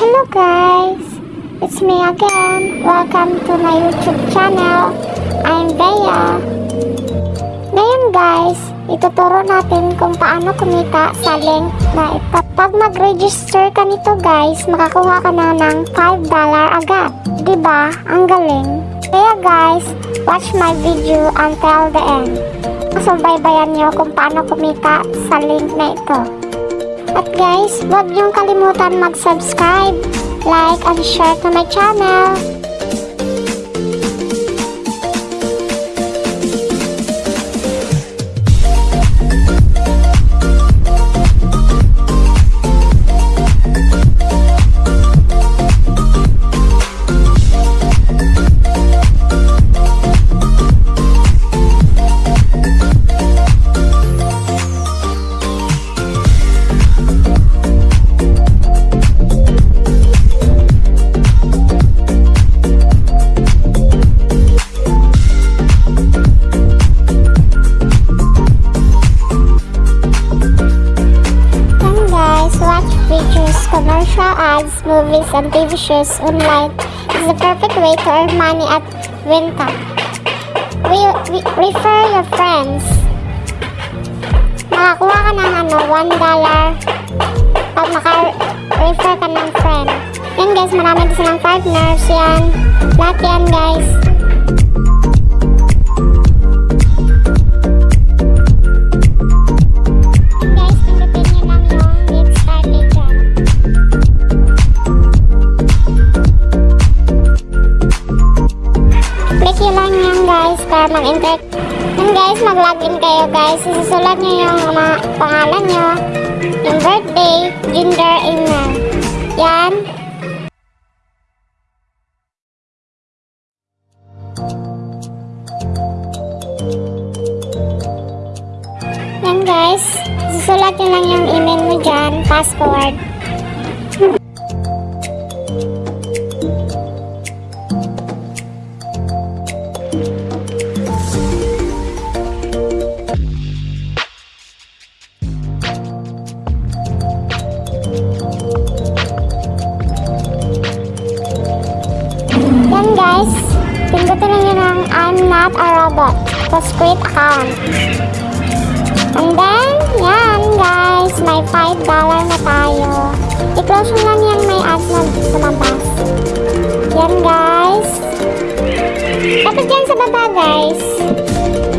Hello guys! It's me again. Welcome to my YouTube channel. I'm Bea. Ngayon guys, ituturo natin kung paano kumita sa link na ito. Pag mag-register ka nito guys, makakuha ka na ng $5 agad. ba? Ang galing. Kaya guys, watch my video until the end. Subaybayan nyo kung paano kumita sa link na ito. At guys, huwag niyong kalimutan mag-subscribe, like, and share to my channel. Commercial ads, movies, and TV shows online is the perfect way to earn money at Winta. We, we, refer your friends. Makakuha ka ng ano, $1 pag maka-refer ka ng friend. Yan guys, marami din silang partners. Yan. Lahat yan. Guys, para mag-enter. Yan guys, mag-login kayo guys. Isusulat nyo yung mga pangalan nyo, yung birthday, gender, email. Yan. Yan guys, susulat nyo lang yung email mo dyan, password. Not a robot. Tapos create account. And then, yan guys, may $5 na tayo. I-close nyo lang yan may ads na lumabas. Yan guys. Tapos dyan sa baba guys,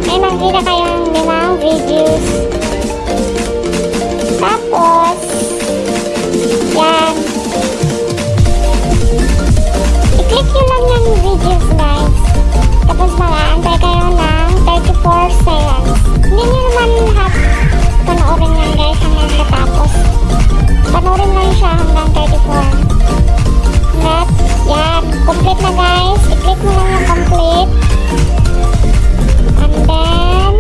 may makikita kayong limang videos. Tapos, yan. I-click nyo lang yung videos guys. Panoorin lang siya hanggang 34. Net, yan. Complete na guys. I-click mo lang yung complete. And then,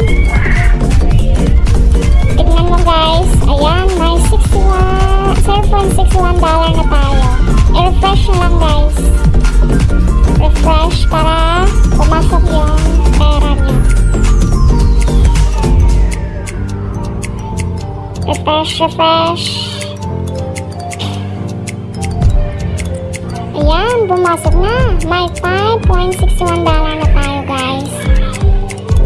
tignan mo guys. Ayan, may 61, 0.61 dollar na tayo. I-refresh nyo lang guys. Refresh para pumasok yung pera nyo. Refresh, refresh. Ayan, bumasok na. May 5.61 dollar na tayo, guys.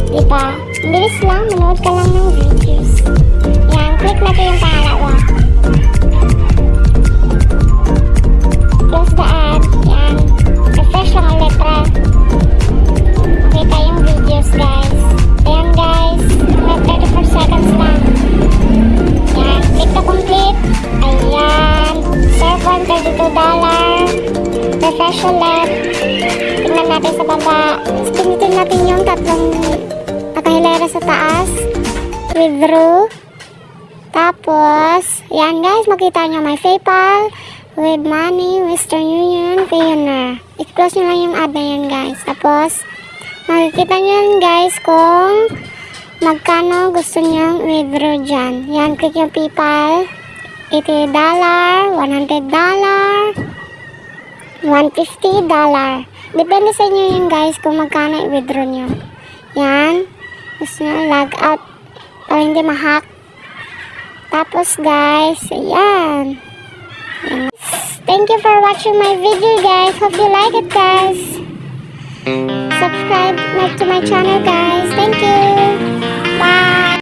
Diba? Bilis lang. Manood ka lang ng videos. Ayan, click natin yung pangalawa. Close the ad. Refresh ulit. Tingnan natin sa baba. Pinitin natin yung tatlong nakahilera sa taas. Withdraw. Tapos, ayan guys, makita nyo may PayPal, with money, Western Union, Payoneer. I-close nyo lang yung ad na yan guys. Tapos, makikita nyo yan guys kung magkano gusto nyong withdraw dyan. Yan, click yung PayPal. $80, $100, $150. Depende sa inyo yun guys kung magkano i-withdraw nyo. Yan. Gusto nyo log out para hindi ma-hack. Tapos guys, ayan. Ayan. Thank you for watching my video guys. Hope you like it guys. Subscribe to my channel guys. Thank you.